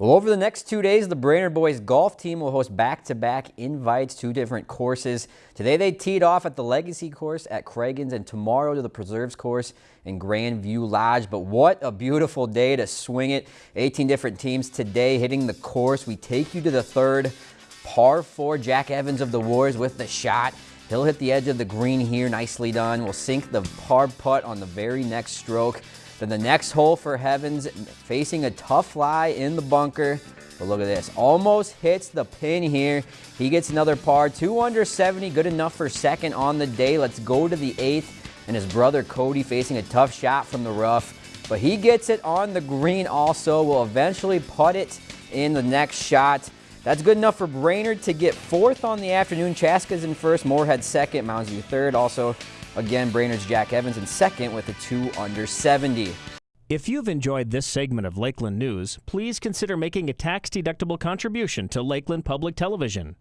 Well, over the next two days, the Brainerd boys golf team will host back-to-back -back invites to different courses. Today, they teed off at the Legacy course at Cragun's and tomorrow to the Preserves course in Grandview Lodge. But what a beautiful day to swing it. 18 different teams today hitting the course. We take you to the third par four. Jack Evans of the Warriors with the shot. He'll hit the edge of the green here. Nicely done. We'll sink the par putt on the very next stroke. Then the next hole for Evans, facing a tough lie in the bunker. But look at this, almost hits the pin here. He gets another par, two under 70, good enough for second on the day. Let's go to the eighth. And his brother Cody facing a tough shot from the rough. But he gets it on the green also, will eventually putt it in the next shot. That's good enough for Brainerd to get fourth on the afternoon. Chaska's in first, Moorhead second, Mounds View third. Also, again, Brainerd's Jack Evans in second with a two under 70. If you've enjoyed this segment of Lakeland News, please consider making a tax-deductible contribution to Lakeland Public Television.